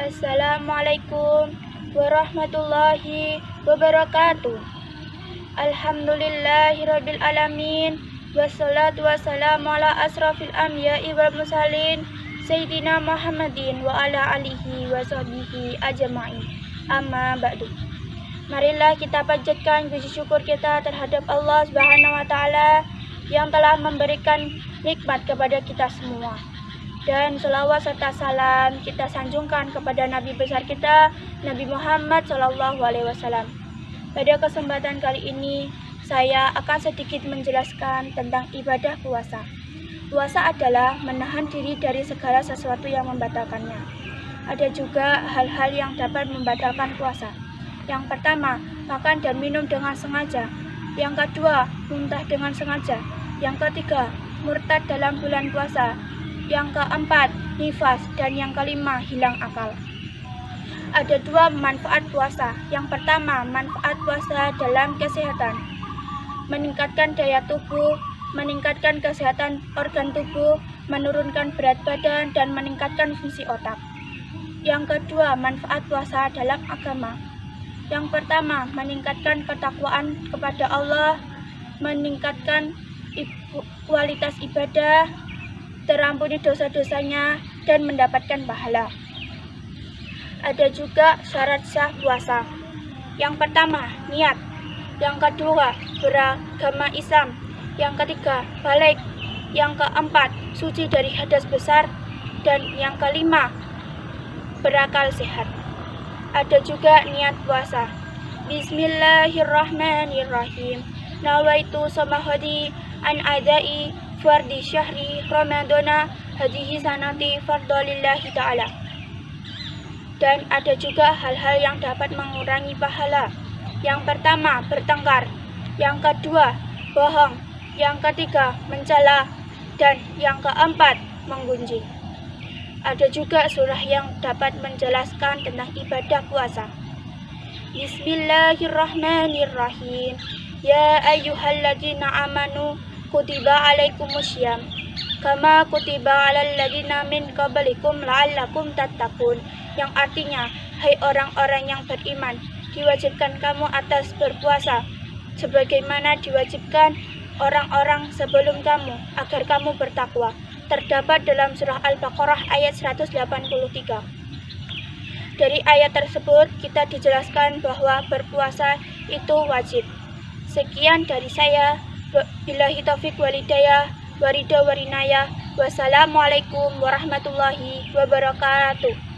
Assalamualaikum warahmatullahi wabarakatuh. Alhamdulillahirabbil alamin. Wassalatu wassalamu ala asrafil anbiya'i wal mursalin Sayyidina Muhammadin wa ala alihi wa sahbihi ajma'in. Amma ba'du. Marilah kita panjatkan puji syukur kita terhadap Allah Subhanahu wa taala yang telah memberikan nikmat kepada kita semua. Dan selawat serta salam kita sanjungkan kepada Nabi besar kita, Nabi Muhammad Shallallahu alaihi wasallam. Pada kesempatan kali ini, saya akan sedikit menjelaskan tentang ibadah puasa. Puasa adalah menahan diri dari segala sesuatu yang membatalkannya. Ada juga hal-hal yang dapat membatalkan puasa. Yang pertama, makan dan minum dengan sengaja. Yang kedua, muntah dengan sengaja. Yang ketiga, murtad dalam bulan puasa. Yang keempat, nifas. Dan yang kelima, hilang akal. Ada dua manfaat puasa. Yang pertama, manfaat puasa dalam kesehatan. Meningkatkan daya tubuh, meningkatkan kesehatan organ tubuh, menurunkan berat badan, dan meningkatkan fungsi otak. Yang kedua, manfaat puasa dalam agama. Yang pertama, meningkatkan ketakwaan kepada Allah, meningkatkan kualitas ibadah, terampuni dosa-dosanya, dan mendapatkan pahala. Ada juga syarat sah puasa. Yang pertama, niat. Yang kedua, beragama Islam yang ketiga balik, yang keempat suci dari hadas besar, dan yang kelima berakal sehat. Ada juga niat puasa. Bismillahirrahmanirrahim. Nawaitu samahadi an adai fardi syahri ramadana hadihi sanati fardolillahi ta'ala. Dan ada juga hal-hal yang dapat mengurangi pahala. Yang pertama, bertengkar. Yang kedua, bohong yang ketiga mencela, dan yang keempat menggunjing. Ada juga surah yang dapat menjelaskan tentang ibadah puasa. Bismillahirrahmanirrahim. Ya ayyuhalladzina amanu kutiba alaikumusyyam kama kutiba alal ladina min qablikum la'allakum tattaqun yang artinya hai orang-orang yang beriman diwajibkan kamu atas berpuasa sebagaimana diwajibkan orang-orang sebelum kamu agar kamu bertakwa. Terdapat dalam surah Al-Baqarah ayat 183. Dari ayat tersebut kita dijelaskan bahwa berpuasa itu wajib. Sekian dari saya. Billahi taufik walidayah, warida warinaya. Wassalamualaikum warahmatullahi wabarakatuh.